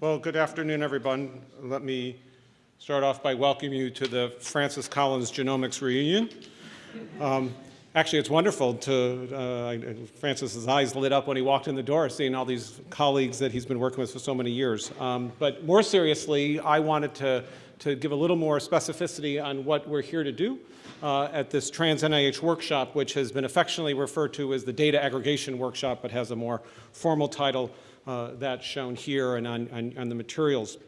Well, good afternoon, everyone. Let me start off by welcoming you to the Francis Collins Genomics Reunion. Um, actually, it's wonderful to, uh, Francis's eyes lit up when he walked in the door, seeing all these colleagues that he's been working with for so many years. Um, but more seriously, I wanted to, to give a little more specificity on what we're here to do uh, at this Trans NIH workshop, which has been affectionately referred to as the Data Aggregation Workshop, but has a more formal title uh, that's shown here and on, on, on, the materials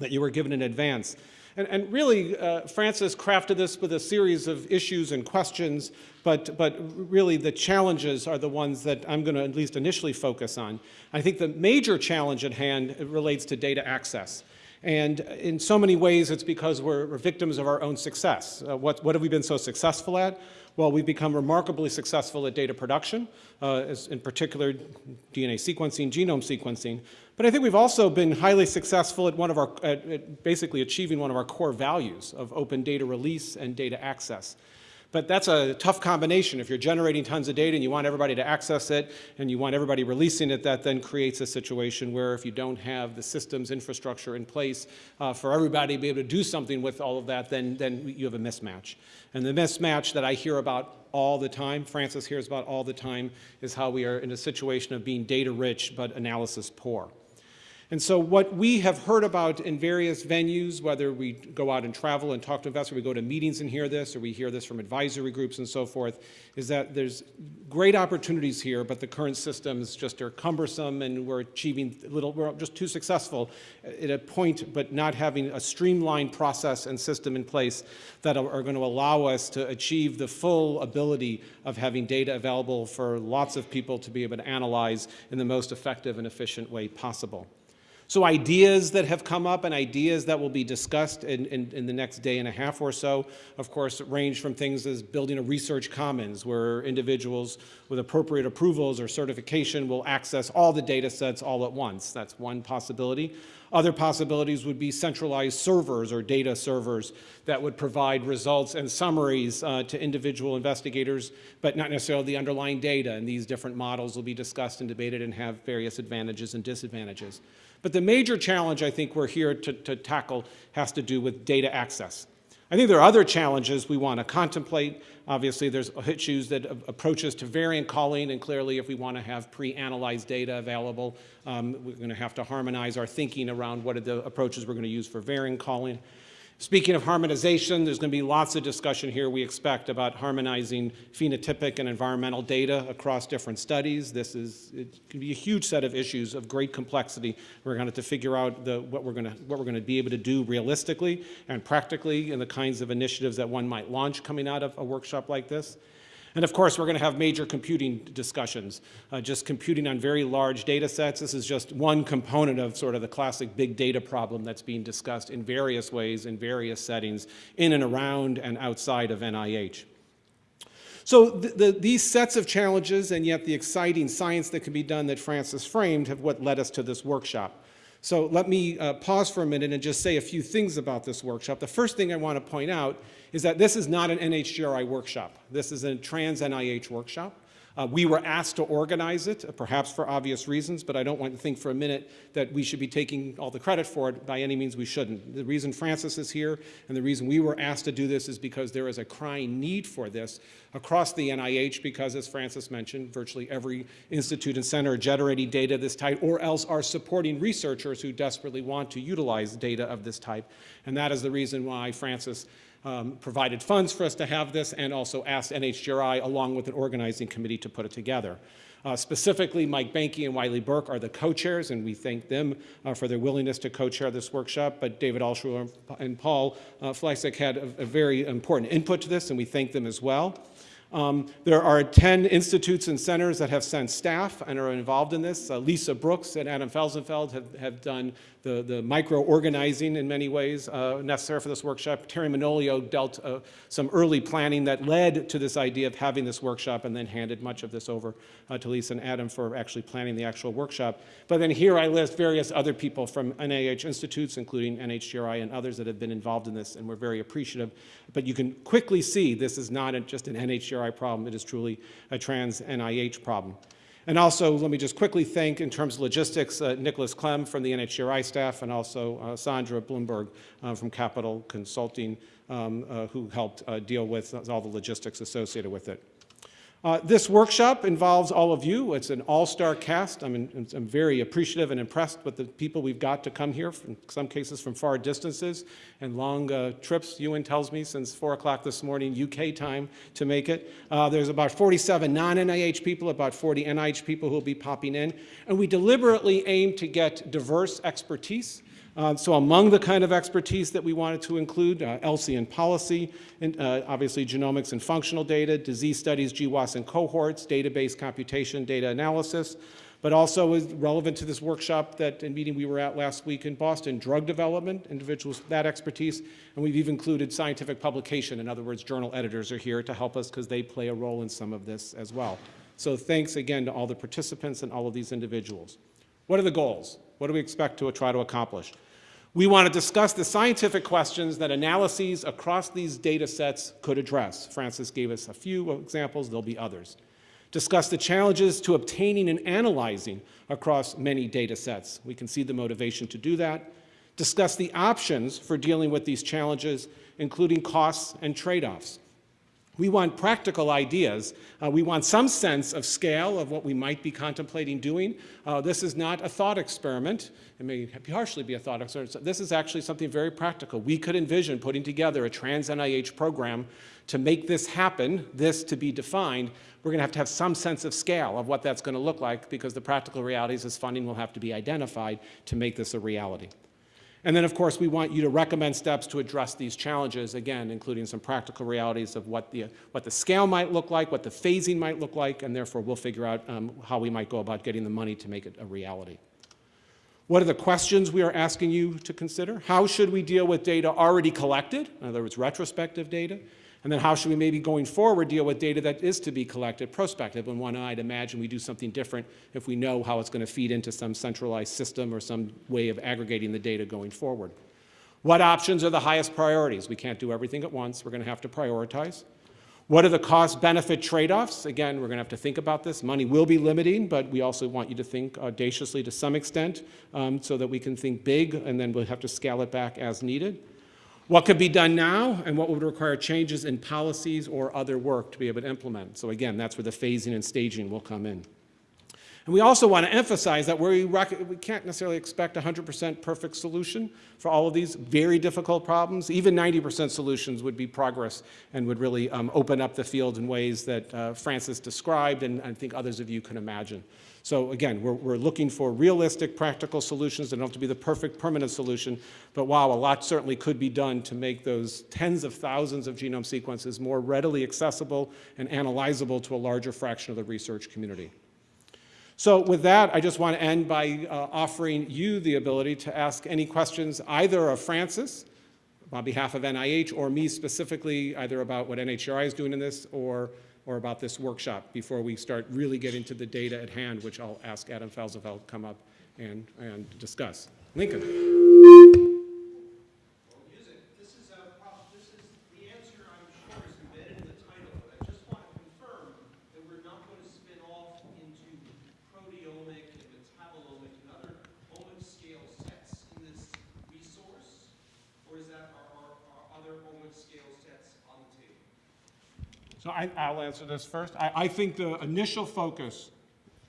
that you were given in advance. And, and really, uh, Francis crafted this with a series of issues and questions, but, but really the challenges are the ones that I'm going to at least initially focus on. I think the major challenge at hand relates to data access. And in so many ways, it's because we're, we're victims of our own success. Uh, what, what have we been so successful at? Well, we've become remarkably successful at data production, uh, in particular DNA sequencing, genome sequencing. But I think we've also been highly successful at one of our, at, at basically achieving one of our core values of open data release and data access. But that's a tough combination. If you're generating tons of data and you want everybody to access it and you want everybody releasing it, that then creates a situation where if you don't have the systems infrastructure in place uh, for everybody to be able to do something with all of that, then, then you have a mismatch. And the mismatch that I hear about all the time, Francis hears about all the time, is how we are in a situation of being data rich but analysis poor. And so what we have heard about in various venues, whether we go out and travel and talk to investors, we go to meetings and hear this, or we hear this from advisory groups and so forth, is that there's great opportunities here, but the current systems just are cumbersome and we're achieving little, we're just too successful at a point, but not having a streamlined process and system in place that are, are going to allow us to achieve the full ability of having data available for lots of people to be able to analyze in the most effective and efficient way possible. So ideas that have come up and ideas that will be discussed in, in, in, the next day and a half or so, of course, range from things as building a research commons where individuals with appropriate approvals or certification will access all the data sets all at once. That's one possibility. Other possibilities would be centralized servers or data servers that would provide results and summaries uh, to individual investigators, but not necessarily the underlying data. And these different models will be discussed and debated and have various advantages and disadvantages. But the major challenge I think we're here to, to tackle has to do with data access. I think there are other challenges we want to contemplate. Obviously, there's issues that approaches to variant calling, and clearly if we want to have pre-analyzed data available, um, we're going to have to harmonize our thinking around what are the approaches we're going to use for variant calling. Speaking of harmonization, there's going to be lots of discussion here, we expect, about harmonizing phenotypic and environmental data across different studies. This is, it can be a huge set of issues of great complexity. We're going to have to figure out the, what, we're going to, what we're going to be able to do realistically and practically in the kinds of initiatives that one might launch coming out of a workshop like this. And of course, we're going to have major computing discussions, uh, just computing on very large data sets. This is just one component of sort of the classic big data problem that's being discussed in various ways, in various settings, in and around and outside of NIH. So the, the, these sets of challenges and yet the exciting science that can be done that Francis framed have what led us to this workshop. So let me uh, pause for a minute and just say a few things about this workshop. The first thing I want to point out is that this is not an NHGRI workshop. This is a trans NIH workshop. Uh, we were asked to organize it, perhaps for obvious reasons, but I don't want to think for a minute that we should be taking all the credit for it. By any means, we shouldn't. The reason Francis is here and the reason we were asked to do this is because there is a crying need for this across the NIH because, as Francis mentioned, virtually every institute and center are generating data of this type or else are supporting researchers who desperately want to utilize data of this type. And that is the reason why Francis um, provided funds for us to have this and also asked NHGRI along with an organizing committee to put it together. Uh, specifically, Mike Boehnke and Wylie Burke are the co-chairs, and we thank them uh, for their willingness to co-chair this workshop. But David Altshuler and Paul uh, Flicek had a, a, very important input to this, and we thank them as well. Um, there are 10 institutes and centers that have sent staff and are involved in this. Uh, Lisa Brooks and Adam Felsenfeld have, have done the, the micro-organizing in many ways uh, necessary for this workshop. Teri Manolio dealt uh, some early planning that led to this idea of having this workshop and then handed much of this over uh, to Lisa and Adam for actually planning the actual workshop. But then here I list various other people from NIH institutes, including NHGRI and others that have been involved in this, and we're very appreciative. But you can quickly see this is not just an NHGRI problem, it is truly a trans NIH problem. And also, let me just quickly thank, in terms of logistics, uh, Nicholas Clem from the NHGRI staff and also uh, Sandra Bloomberg uh, from Capital Consulting, um, uh, who helped uh, deal with all the logistics associated with it. Uh, this workshop involves all of you. It's an all-star cast. I'm, in, I'm, very appreciative and impressed with the people we've got to come here, in some cases from far distances and long uh, trips, Ewan tells me, since 4 o'clock this morning, UK time, to make it. Uh, there's about 47 non-NIH people, about 40 NIH people who will be popping in. And we deliberately aim to get diverse expertise uh, so among the kind of expertise that we wanted to include, uh, ELSI and policy, and, uh, obviously genomics and functional data, disease studies, GWAS and cohorts, database computation, data analysis, but also is relevant to this workshop that and meeting we were at last week in Boston, drug development, individuals that expertise, and we've even included scientific publication. In other words, journal editors are here to help us because they play a role in some of this as well. So thanks again to all the participants and all of these individuals. What are the goals? What do we expect to try to accomplish? We want to discuss the scientific questions that analyses across these data sets could address. Francis gave us a few examples, there'll be others. Discuss the challenges to obtaining and analyzing across many data sets. We can see the motivation to do that. Discuss the options for dealing with these challenges, including costs and trade-offs. We want practical ideas. Uh, we want some sense of scale of what we might be contemplating doing. Uh, this is not a thought experiment. It may partially be a thought experiment. This is actually something very practical. We could envision putting together a trans-NIH program to make this happen, this to be defined. We're going to have to have some sense of scale of what that's going to look like because the practical realities is funding will have to be identified to make this a reality. And then, of course, we want you to recommend steps to address these challenges, again, including some practical realities of what the, what the scale might look like, what the phasing might look like, and therefore we'll figure out um, how we might go about getting the money to make it a reality. What are the questions we are asking you to consider? How should we deal with data already collected, in other words, retrospective data? And then how should we maybe going forward deal with data that is to be collected prospective? And one I'd imagine we do something different if we know how it's going to feed into some centralized system or some way of aggregating the data going forward. What options are the highest priorities? We can't do everything at once. We're going to have to prioritize. What are the cost-benefit trade-offs? Again, we're going to have to think about this. Money will be limiting, but we also want you to think audaciously to some extent um, so that we can think big, and then we'll have to scale it back as needed. What could be done now and what would require changes in policies or other work to be able to implement. So again, that's where the phasing and staging will come in. And we also want to emphasize that we, we can't necessarily expect 100% perfect solution for all of these very difficult problems. Even 90% solutions would be progress and would really um, open up the field in ways that uh, Francis described and I think others of you can imagine. So again, we're, we're looking for realistic, practical solutions that don't have to be the perfect permanent solution, but wow, a lot certainly could be done to make those tens of thousands of genome sequences more readily accessible and analyzable to a larger fraction of the research community. So with that, I just want to end by uh, offering you the ability to ask any questions either of Francis on behalf of NIH or me specifically, either about what NHGRI is doing in this or or about this workshop before we start really getting to the data at hand, which I'll ask Adam Felsenfeld come up and, and discuss. Lincoln. So I, will answer this first. I, I, think the initial focus,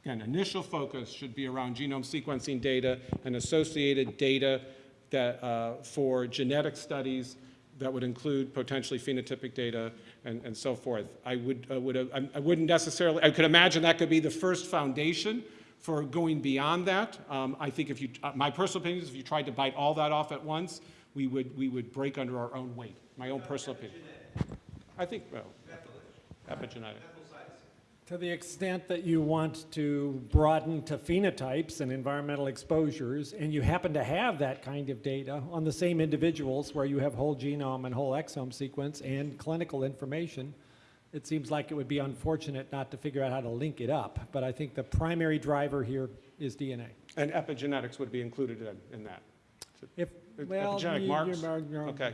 again, initial focus should be around genome sequencing data and associated data that, uh, for genetic studies that would include potentially phenotypic data and, and so forth. I, would, uh, would, I wouldn't necessarily, I could imagine that could be the first foundation for going beyond that. Um, I think if you, uh, my personal opinion is if you tried to bite all that off at once, we would, we would break under our own weight. My own personal opinion. I think, well, epigenetic. To the extent that you want to broaden to phenotypes and environmental exposures, and you happen to have that kind of data on the same individuals where you have whole genome and whole exome sequence and clinical information, it seems like it would be unfortunate not to figure out how to link it up. But I think the primary driver here is DNA. And epigenetics would be included in, in that? If, well, epigenetic you, marks? You're, you're, okay.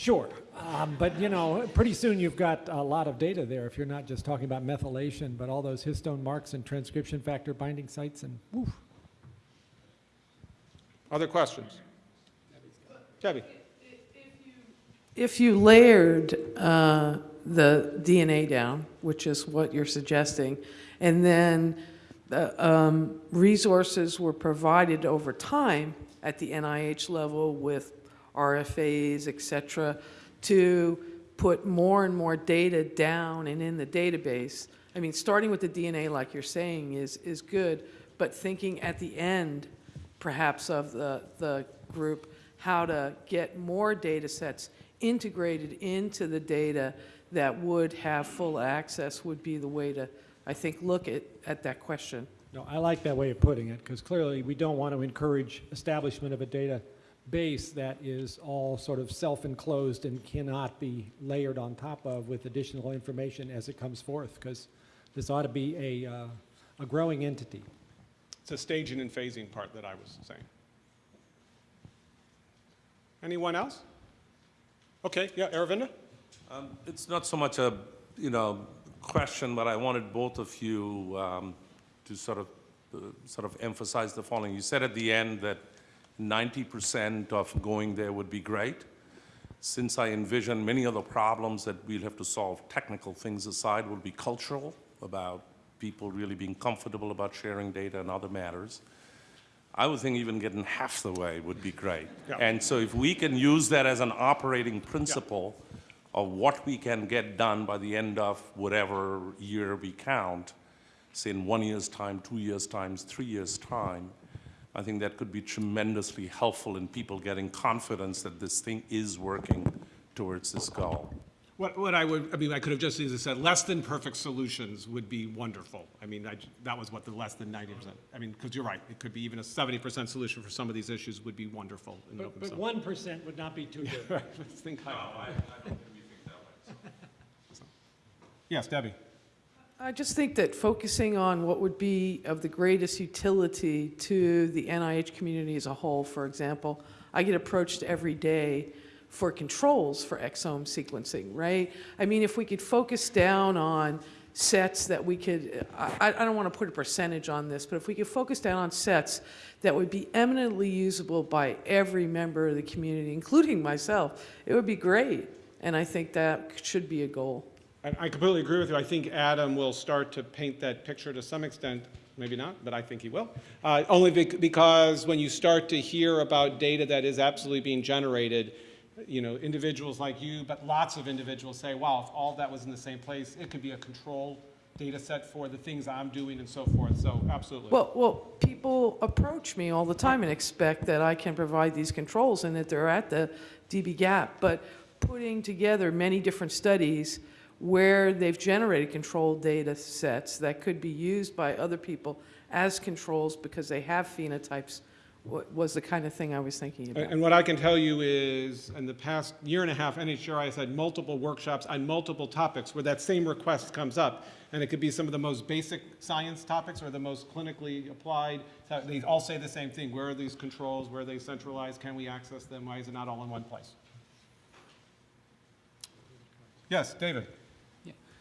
Sure, um, but you know, pretty soon you've got a lot of data there if you're not just talking about methylation, but all those histone marks and transcription factor binding sites and woof. Other questions? Debbie? If you layered uh, the DNA down, which is what you're suggesting, and then the um, resources were provided over time at the NIH level with RFAs, et cetera, to put more and more data down and in the database. I mean, starting with the DNA, like you're saying, is, is good, but thinking at the end, perhaps, of the, the group, how to get more data sets integrated into the data that would have full access would be the way to, I think, look at, at that question. No, I like that way of putting it because clearly we don't want to encourage establishment of a database that is all sort of self-enclosed and cannot be layered on top of with additional information as it comes forth because this ought to be a, uh, a growing entity. It's a staging and phasing part that I was saying. Anyone else? Okay, yeah, Aravinda? Um, It's not so much a, you know, question, but I wanted both of you um, to sort of, uh, sort of emphasize the following. You said at the end that 90% of going there would be great. Since I envision many of the problems that we'll have to solve, technical things aside, will be cultural, about people really being comfortable about sharing data and other matters. I would think even getting half the way would be great. Yeah. And so if we can use that as an operating principle of what we can get done by the end of whatever year we count, say in one year's time, two years' time, three years' time, I think that could be tremendously helpful in people getting confidence that this thing is working towards this goal. What, what I would, I mean, I could have just easily said, less than perfect solutions would be wonderful. I mean, I, that was what the less than ninety percent, I mean, because you're right, it could be even a seventy percent solution for some of these issues would be wonderful in and of But, but one percent would not be too good. Right, let's think higher. Yes, Debbie? I just think that focusing on what would be of the greatest utility to the NIH community as a whole, for example, I get approached every day for controls for exome sequencing, right? I mean, if we could focus down on sets that we could, I, I don't want to put a percentage on this, but if we could focus down on sets that would be eminently usable by every member of the community, including myself, it would be great. And I think that should be a goal. I, completely agree with you. I think Adam will start to paint that picture to some extent, maybe not, but I think he will. Uh, only bec- because when you start to hear about data that is absolutely being generated, you know, individuals like you, but lots of individuals say, wow, if all that was in the same place, it could be a control data set for the things I'm doing and so forth. So absolutely. Well, well, people approach me all the time and expect that I can provide these controls and that they're at the dbGaP. But putting together many different studies where they've generated controlled data sets that could be used by other people as controls because they have phenotypes was the kind of thing I was thinking about. and what I can tell you is, in the past year and a half, NHGRI has had multiple workshops on multiple topics where that same request comes up. And it could be some of the most basic science topics or the most clinically applied. They all say the same thing. Where are these controls? Where are they centralized? Can we access them? Why is it not all in one place? Yes, David?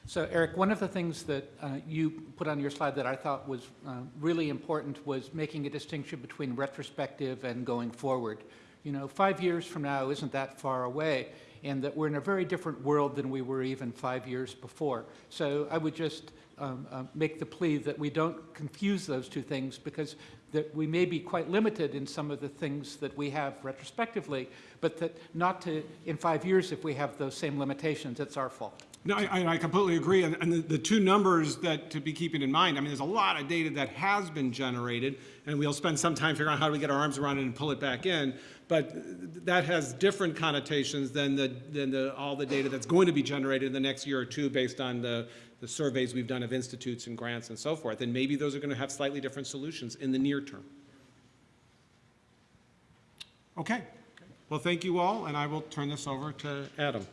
So Eric, one of the things that uh, you put on your slide that I thought was uh, really important was making a distinction between retrospective and going forward. You know, five years from now isn't that far away, and that we're in a very different world than we were even five years before. So I would just um, uh, make the plea that we don't confuse those two things because that we may be quite limited in some of the things that we have retrospectively, but that not to, in five years, if we have those same limitations, it's our fault. No, I, I completely agree. And, the, the two numbers that to be keeping in mind, I mean, there's a lot of data that has been generated, and we'll spend some time figuring out how do we get our arms around it and pull it back in. But that has different connotations than the, than the, all the data that's going to be generated in the next year or two based on the, the surveys we've done of institutes and grants and so forth. And maybe those are going to have slightly different solutions in the near term. Okay. Well, thank you all, and I will turn this over to Adam.